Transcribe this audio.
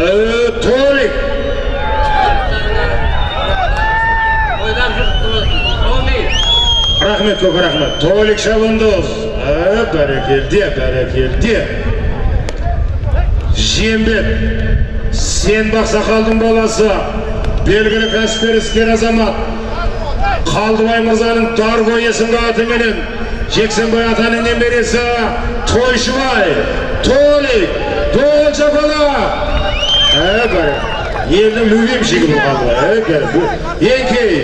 әуе рахмет көп рахмет. Толик шабандоз бәрекелде бәрекелде жембет сен бақсақалдың баласы белгілі кәсіпкер іскер азамат. Қалдыбай мырзаның дарго есімді атыменен жексенбай атаның немересі тойшыбай. Толик. Evet, yerli mühim şey bu kaldı. Evet, bu. Yenki.